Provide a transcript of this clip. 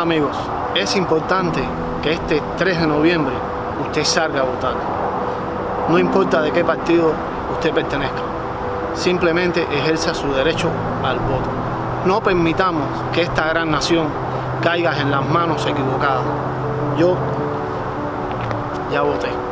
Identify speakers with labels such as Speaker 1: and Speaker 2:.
Speaker 1: Amigos, es importante que este 3 de noviembre usted salga a votar. No importa de qué partido usted pertenezca, simplemente ejerza su derecho al voto. No permitamos que esta gran nación caiga en las manos equivocadas. Yo ya voté.